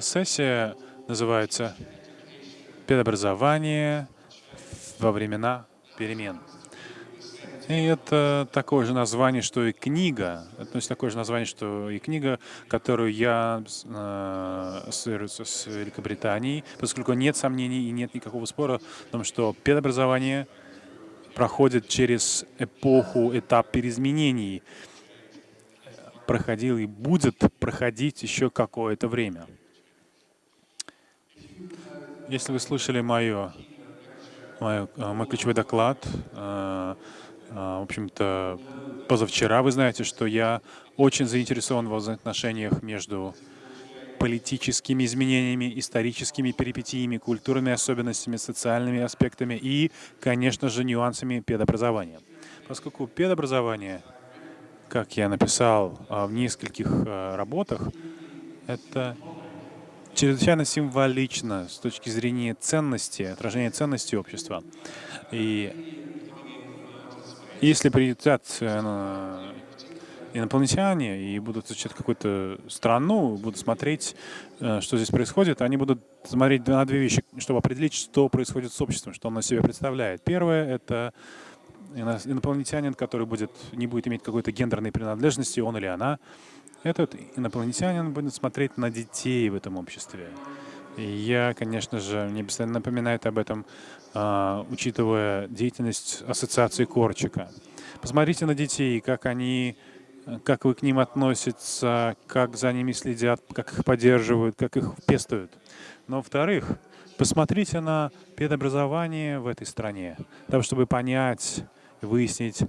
Сессия называется «Педобразование во времена перемен». И это такое же название, что и книга. Это такое же название, что и книга, которую я э, ассоциируется с Великобританией, поскольку нет сомнений и нет никакого спора в том, что педобразование проходит через эпоху, этап переизменений, проходил и будет проходить еще какое-то время. Если вы слышали мое, мое, э, мой ключевой доклад, э, а, в общем-то, позавчера вы знаете, что я очень заинтересован в взаимоотношениях между политическими изменениями, историческими перипетиями, культурными особенностями, социальными аспектами и, конечно же, нюансами педобразования. Поскольку педобразование, как я написал в нескольких работах, это чрезвычайно символично с точки зрения ценности, отражения ценностей общества. И если прилетят э, инопланетяне и будут изучать какую-то страну, будут смотреть, э, что здесь происходит, они будут смотреть на две вещи, чтобы определить, что происходит с обществом, что оно себе представляет. Первое — это инопланетянин, который будет, не будет иметь какой-то гендерной принадлежности, он или она. Этот инопланетянин будет смотреть на детей в этом обществе. И я, конечно же, мне постоянно напоминает об этом а, учитывая деятельность ассоциации Корчика. Посмотрите на детей, как они, как вы к ним относитесь, как за ними следят, как их поддерживают, как их пестуют. Но, во-вторых, посмотрите на педобразование в этой стране, для чтобы понять, выяснить,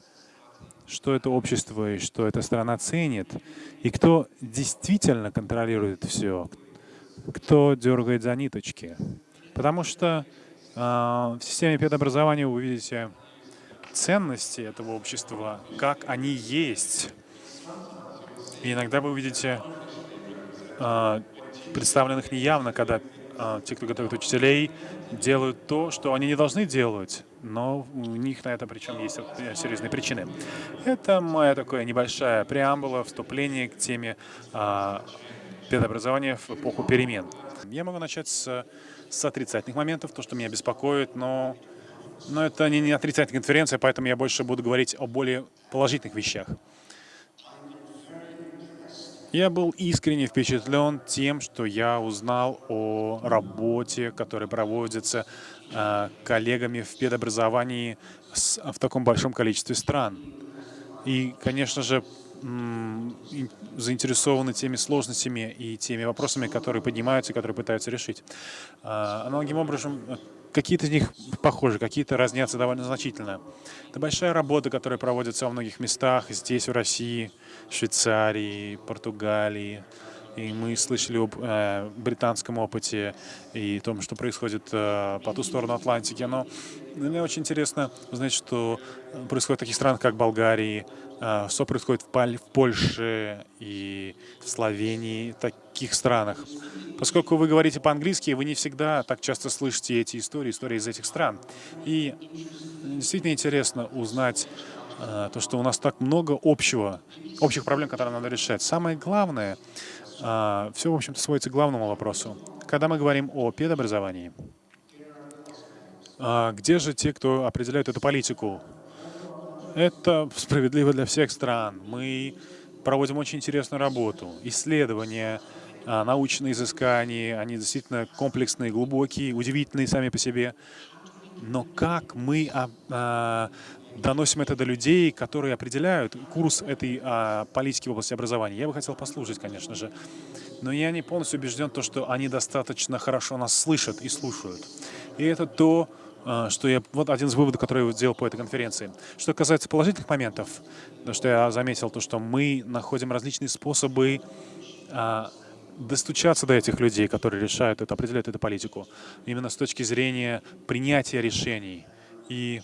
что это общество и что эта страна ценит, и кто действительно контролирует все, кто дергает за ниточки. Потому что а, в системе педобразования вы увидите ценности этого общества, как они есть. И иногда вы увидите а, представленных неявно, когда а, те, кто готовит учителей, делают то, что они не должны делать, но у них на это причем есть серьезные причины. Это моя такая небольшая преамбула, вступление к теме педобразования в эпоху перемен. Я могу начать с с отрицательных моментов, то, что меня беспокоит, но, но это не, не отрицательная конференция, поэтому я больше буду говорить о более положительных вещах. Я был искренне впечатлен тем, что я узнал о работе, которая проводится э, коллегами в педобразовании с, в таком большом количестве стран. И, конечно же, заинтересованы теми сложностями и теми вопросами, которые поднимаются которые пытаются решить. А, аналогичным образом, какие-то из них похожи, какие-то разнятся довольно значительно. Это большая работа, которая проводится во многих местах, здесь, в России, Швейцарии, Португалии. И мы слышали об э, британском опыте и том, что происходит э, по ту сторону Атлантики. Но мне очень интересно узнать, что происходит в таких странах, как Болгария, э, что происходит в, Паль в Польше и в Словении, таких странах. Поскольку вы говорите по-английски, вы не всегда так часто слышите эти истории, истории из этих стран. И действительно интересно узнать э, то, что у нас так много общего, общих проблем, которые надо решать. Самое главное — Все, в общем-то, сводится к главному вопросу. Когда мы говорим о педобразовании, а, где же те, кто определяют эту политику? Это справедливо для всех стран. Мы проводим очень интересную работу. Исследования, а, научные изыскания, они действительно комплексные, глубокие, удивительные сами по себе. Но как мы доносим это до людей, которые определяют курс этой а, политики в области образования. Я бы хотел послушать, конечно же. Но я не полностью убежден, то, что они достаточно хорошо нас слышат и слушают. И это то, а, что я... Вот один из выводов, который я сделал по этой конференции. Что касается положительных моментов, то, что я заметил, то, что мы находим различные способы а, достучаться до этих людей, которые решают это, определяют эту политику. Именно с точки зрения принятия решений. И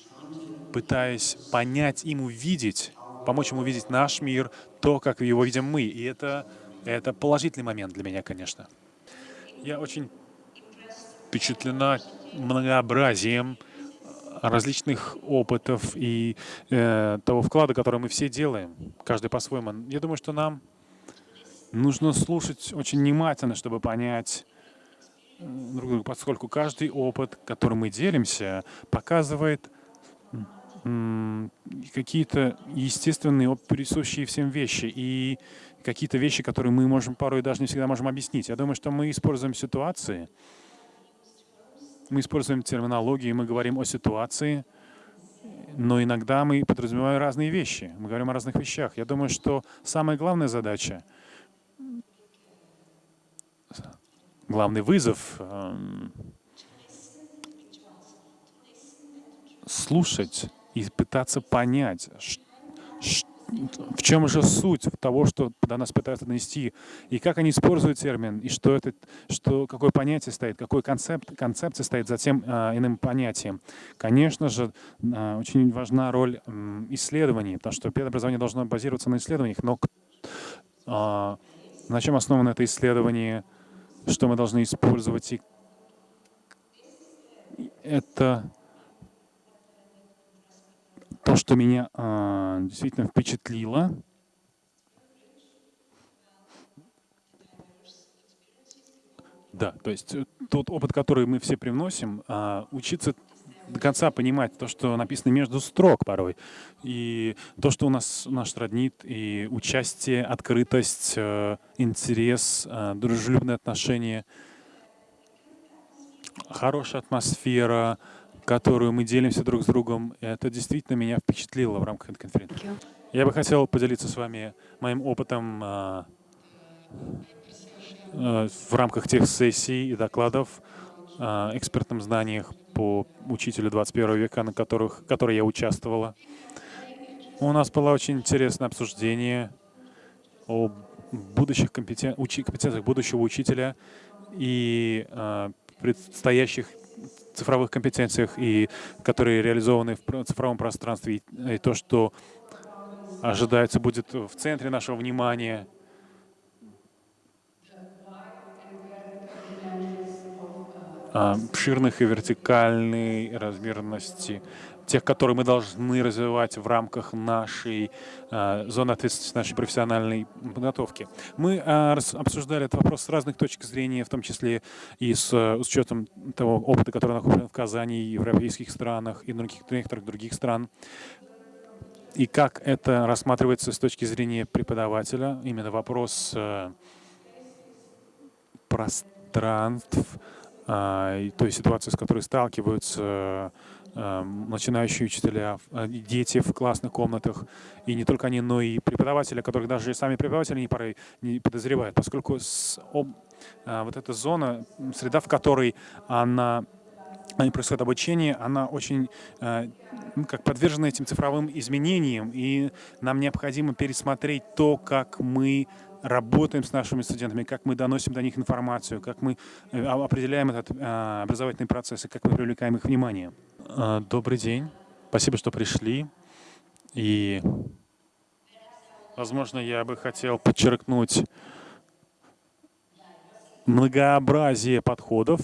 пытаясь понять им, увидеть, помочь ему увидеть наш мир, то, как его видим мы. И это, это положительный момент для меня, конечно. Я очень впечатлена многообразием различных опытов и э, того вклада, который мы все делаем, каждый по-своему. Я думаю, что нам нужно слушать очень внимательно, чтобы понять, друг другу, поскольку каждый опыт, которым мы делимся, показывает какие-то естественные, присущие всем вещи и какие-то вещи, которые мы можем порой даже не всегда можем объяснить. Я думаю, что мы используем ситуации, мы используем терминологию, мы говорим о ситуации, но иногда мы подразумеваем разные вещи, мы говорим о разных вещах. Я думаю, что самая главная задача, главный вызов эм, слушать и пытаться понять, в чем же суть того, что до нас пытаются донести, и как они используют термин, и что это, что, какое понятие стоит, какой концепт, концепция стоит за тем э, иным понятием. Конечно же, э, очень важна роль исследований, потому что педобразование должно базироваться на исследованиях, но э, на чем основано это исследование, что мы должны использовать, и это то, что меня э, действительно впечатлило, да, то есть э, тот опыт, который мы все привносим, э, учиться до конца понимать то, что написано между строк порой, и то, что у нас наш роднит, и участие, открытость, э, интерес, э, дружелюбные отношения, хорошая атмосфера, которую мы делимся друг с другом. Это действительно меня впечатлило в рамках этой конференции. Я бы хотел поделиться с вами моим опытом э, э, в рамках тех сессий и докладов, э, экспертном знаниях по учителю 21 века, на которых, которые я участвовала. У нас было очень интересное обсуждение о будущих компетен... учи... компетенциях будущего учителя и э, предстоящих цифровых компетенциях, и которые реализованы в цифровом пространстве, и, и то, что ожидается, будет в центре нашего внимания. обширных и вертикальной размерности тех, которые мы должны развивать в рамках нашей э, зоны ответственности, нашей профессиональной подготовки. Мы э, обсуждали этот вопрос с разных точек зрения, в том числе и с, с учетом того опыта, который находится в Казани, и в европейских странах, и в других, некоторых других стран. И как это рассматривается с точки зрения преподавателя, именно вопрос э, пространств, э, той ситуации, с которой сталкиваются Эм, начинающие учителя, э, дети в классных комнатах, и не только они, но и преподаватели, которых даже сами преподаватели не, порой не подозревают, поскольку с, об, а, вот эта зона, среда, в которой она происходит обучение, она очень э, ну, как подвержена этим цифровым изменениям, и нам необходимо пересмотреть то, как мы работаем с нашими студентами, как мы доносим до них информацию, как мы э, определяем этот э, образовательный процесс и как мы привлекаем их внимание. Э, добрый день. Спасибо, что пришли. И, возможно, я бы хотел подчеркнуть многообразие подходов,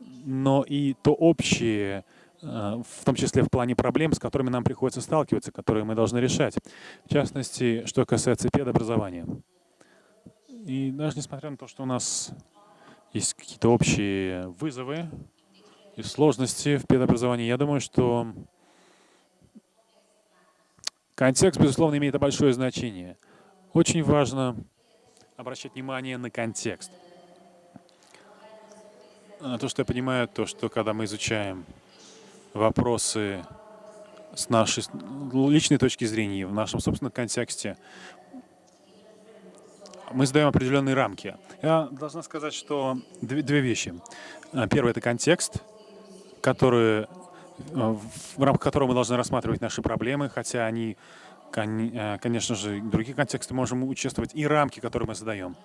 но и то общее, в том числе в плане проблем, с которыми нам приходится сталкиваться, которые мы должны решать. В частности, что касается педобразования. И даже несмотря на то, что у нас есть какие-то общие вызовы и сложности в педобразовании, я думаю, что контекст, безусловно, имеет большое значение. Очень важно обращать внимание на контекст. На то, что я понимаю, то, что когда мы изучаем вопросы с нашей личной точки зрения, в нашем собственном контексте, мы задаем определенные рамки. Я должна сказать, что две, две вещи. А, первое — это контекст, который, э, в рамках которого мы должны рассматривать наши проблемы, хотя они, э, конечно же, в других контекстах можем участвовать, и рамки, которые мы задаем.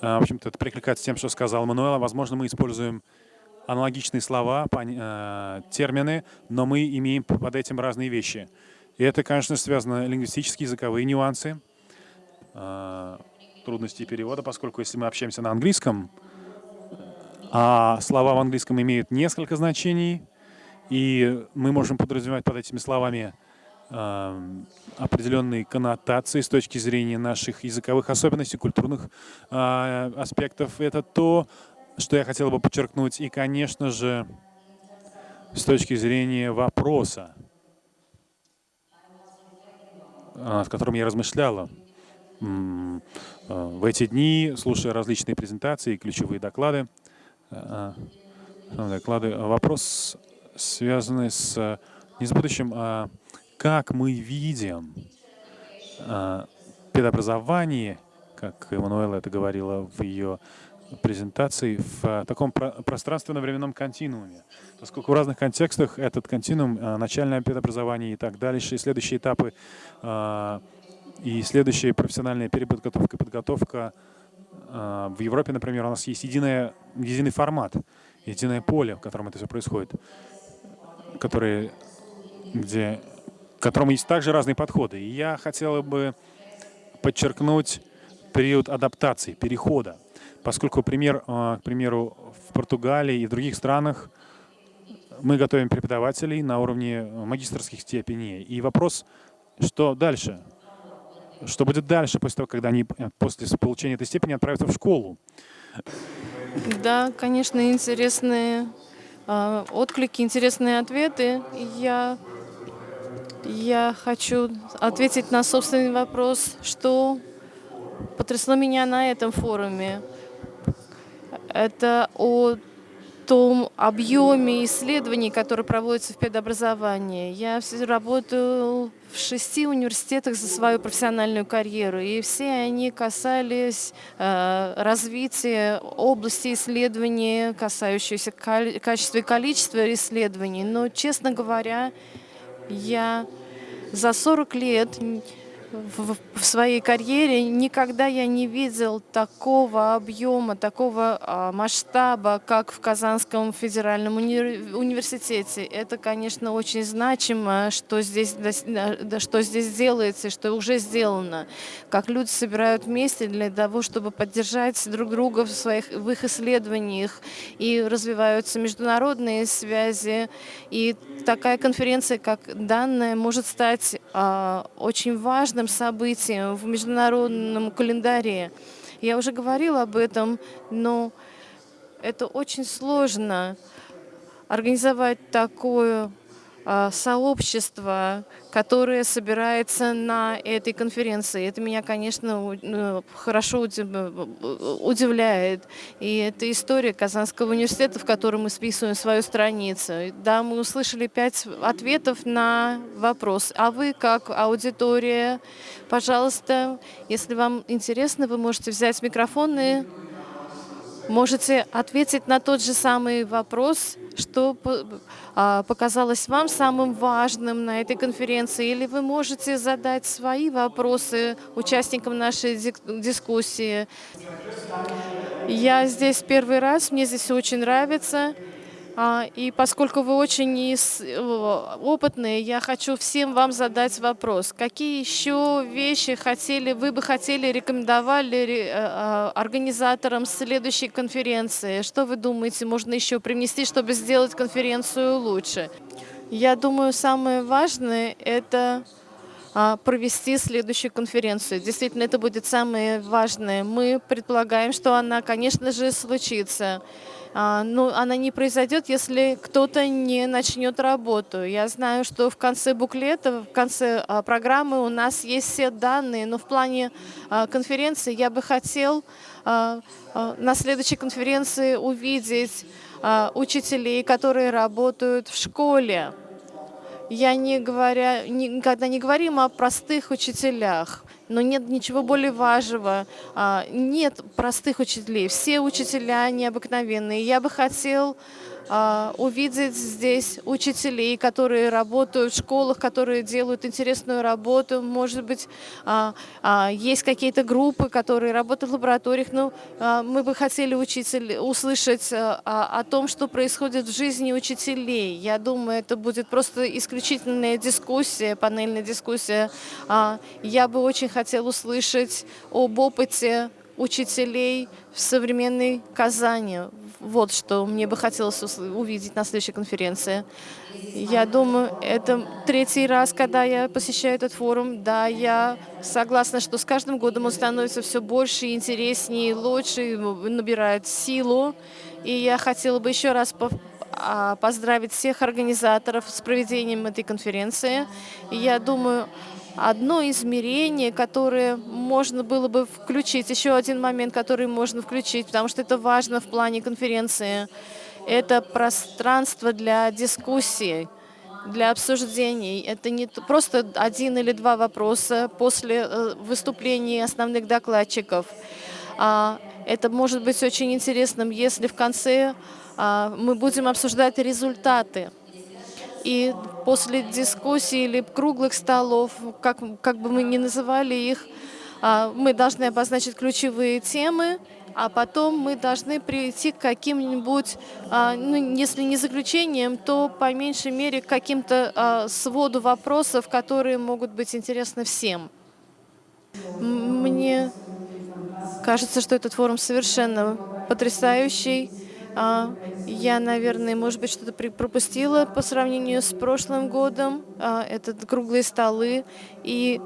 А, в общем-то, это прикликается тем, что сказал Мануэла. Возможно, мы используем аналогичные слова, э, термины, но мы имеем под этим разные вещи. И это, конечно, связано лингвистические, языковые нюансы, а, трудностей перевода, поскольку если мы общаемся на английском, а слова в английском имеют несколько значений, и мы можем подразумевать под этими словами э, определенные коннотации с точки зрения наших языковых особенностей, культурных э, аспектов. Это то, что я хотел бы подчеркнуть. И, конечно же, с точки зрения вопроса, над которым я размышляла в эти дни, слушая различные презентации, ключевые доклады, доклады, вопрос, связанный с не с будущим, а как мы видим педобразование, как Эммануэла это говорила в ее презентации, в таком пространственно-временном континууме. Поскольку в разных контекстах этот континуум, начальное педобразование и так дальше, и следующие этапы, и следующая профессиональная переподготовка и подготовка в Европе, например, у нас есть единая, единый формат, единое поле, в котором это все происходит, которые, где, к которому есть также разные подходы. И я хотела бы подчеркнуть период адаптации, перехода, поскольку, пример, а, к примеру, в Португалии и в других странах мы готовим преподавателей на уровне магистрских степеней. И вопрос, что дальше? Что будет дальше, после того, когда они э, после получения этой степени отправятся в школу? Да, конечно, интересные э, отклики, интересные ответы. Я, я хочу ответить на собственный вопрос, что потрясло меня на этом форуме. Это о том объеме исследований, которые проводятся в педобразовании. Я работаю в шести университетах за свою профессиональную карьеру, и все они касались э, развития области исследований, касающихся качества и количества исследований. Но, честно говоря, я за 40 лет в, в своей карьере никогда я не видел такого объема, такого а, масштаба, как в Казанском федеральном уни университете. Это, конечно, очень значимо, что здесь, что здесь делается, что уже сделано. Как люди собирают вместе для того, чтобы поддержать друг друга в, своих, в их исследованиях. И развиваются международные связи. И такая конференция, как данная, может стать а, очень важным важным событием в международном календаре. Я уже говорила об этом, но это очень сложно организовать такое сообщество, которое собирается на этой конференции. Это меня, конечно, ну, хорошо удивляет. И это история Казанского университета, в котором мы списываем свою страницу. Да, мы услышали пять ответов на вопрос. А вы, как аудитория, пожалуйста, если вам интересно, вы можете взять микрофон и можете ответить на тот же самый вопрос, что а, показалось вам самым важным на этой конференции, или вы можете задать свои вопросы участникам нашей дискуссии. Я здесь первый раз, мне здесь очень нравится. А, и поскольку вы очень опытные, я хочу всем вам задать вопрос. Какие еще вещи хотели, вы бы хотели рекомендовали э, а, организаторам следующей конференции? Что вы думаете, можно еще привнести, чтобы сделать конференцию лучше? Я думаю, самое важное – это провести следующую конференцию. Действительно, это будет самое важное. Мы предполагаем, что она, конечно же, случится. А, но ну, она не произойдет, если кто-то не начнет работу. Я знаю, что в конце буклета, в конце а, программы у нас есть все данные, но в плане а, конференции я бы хотел на следующей конференции увидеть учителей, которые работают в школе. Я не говоря, никогда не говорим о простых учителях но нет ничего более важного. А, нет простых учителей. Все учителя необыкновенные. Я бы хотел увидеть здесь учителей, которые работают в школах, которые делают интересную работу. Может быть, а, а, есть какие-то группы, которые работают в лабораториях. Но мы бы хотели учитель, услышать о том, что происходит в жизни учителей. Я думаю, это будет просто исключительная дискуссия, панельная дискуссия. Я бы очень хотела услышать об опыте учителей в современной Казани. Вот что мне бы хотелось увидеть на следующей конференции. Я думаю, это третий раз, когда я посещаю этот форум. Да, я согласна, что с каждым годом он становится все больше, интереснее, лучше, набирает силу. И я хотела бы еще раз а, поздравить всех организаторов с проведением этой конференции. И я думаю, одно измерение, которое можно было бы включить, еще один момент, который можно включить, потому что это важно в плане конференции, это пространство для дискуссий, для обсуждений. Это не просто один или два вопроса после э, выступлений основных докладчиков. А, это может быть очень интересным, если в конце а, мы будем обсуждать результаты. И после дискуссий или круглых столов, как, как бы мы ни называли их, а, мы должны обозначить ключевые темы, а потом мы должны прийти к каким-нибудь, а, ну, если не заключениям, то по меньшей мере к каким-то а, своду вопросов, которые могут быть интересны всем. Мне кажется, что этот форум совершенно потрясающий. А, я, наверное, может быть, что-то пропустила по сравнению с прошлым годом. А, это круглые столы. И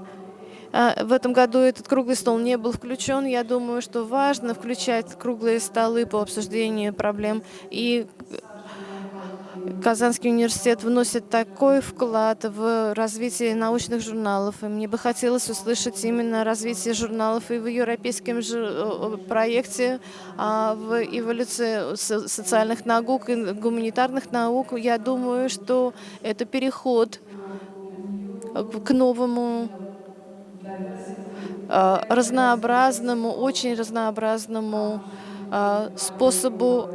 а, в этом году этот круглый стол не был включен. Я думаю, что важно включать круглые столы по обсуждению проблем. И Казанский университет вносит такой вклад в развитие научных журналов. И мне бы хотелось услышать именно развитие журналов и в европейском же проекте а в эволюции социальных наук и гуманитарных наук. Я думаю, что это переход к новому а, разнообразному, очень разнообразному способу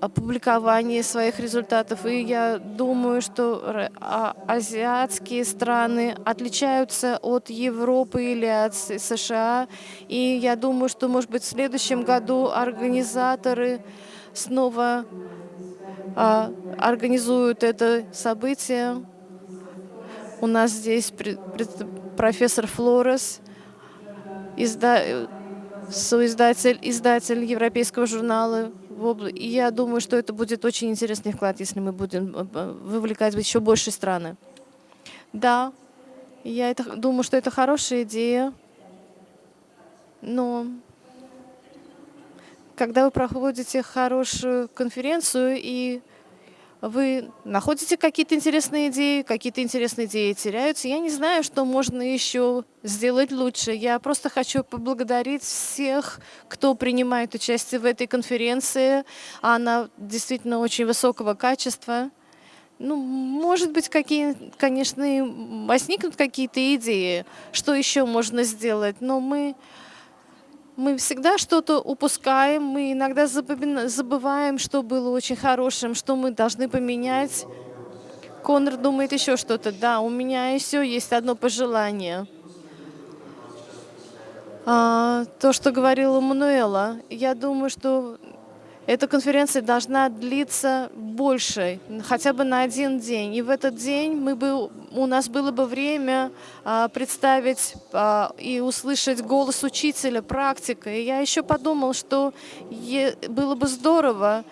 опубликования своих результатов. И я думаю, что а, азиатские страны отличаются от Европы или от США. И я думаю, что, может быть, в следующем году организаторы снова а, организуют это событие. У нас здесь профессор Флорес, изда соиздатель, издатель европейского журнала. И я думаю, что это будет очень интересный вклад, если мы будем э, э, вовлекать еще больше страны. Да, я это, думаю, что это хорошая идея, но когда вы проходите хорошую конференцию и вы находите какие-то интересные идеи, какие-то интересные идеи теряются. Я не знаю, что можно еще сделать лучше. Я просто хочу поблагодарить всех, кто принимает участие в этой конференции. Она действительно очень высокого качества. Ну, может быть, какие, конечно, возникнут какие-то идеи, что еще можно сделать, но мы мы всегда что-то упускаем, мы иногда забываем, что было очень хорошим, что мы должны поменять. Конор думает еще что-то. Да, у меня еще есть одно пожелание. А, то, что говорила Мануэла. Я думаю, что эта конференция должна длиться больше, хотя бы на один день. И в этот день мы бы, у нас было бы время а, представить а, и услышать голос учителя, практика. И я еще подумал, что было бы здорово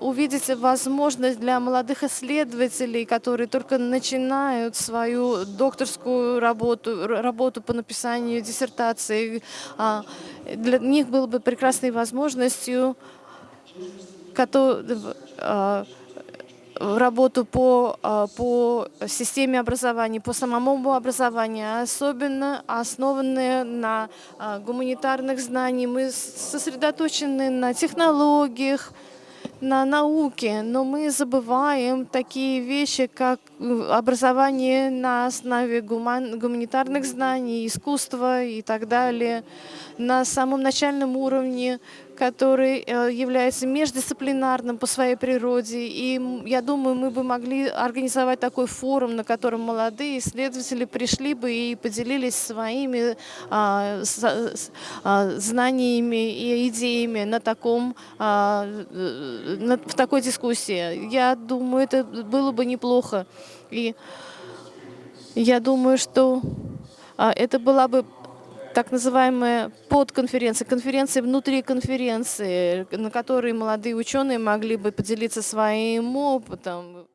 увидеть возможность для молодых исследователей, которые только начинают свою докторскую работу, работу по написанию диссертации. А, для них было бы прекрасной возможностью работу по, а, по системе образования, по самому образованию, особенно основанные на а, гуманитарных знаниях. Мы сосредоточены на технологиях, на науке, но мы забываем такие вещи, как э, образование на основе гуман, гуманитарных знаний, искусства и так далее. На самом начальном уровне который э, является междисциплинарным по своей природе. И я думаю, мы бы могли организовать такой форум, на котором молодые исследователи пришли бы и поделились своими а, с, а, знаниями и идеями на таком, а, на, в такой дискуссии. Я думаю, это было бы неплохо. И я думаю, что а, это была бы так называемая подконференция, конференция внутри конференции, на которой молодые ученые могли бы поделиться своим опытом.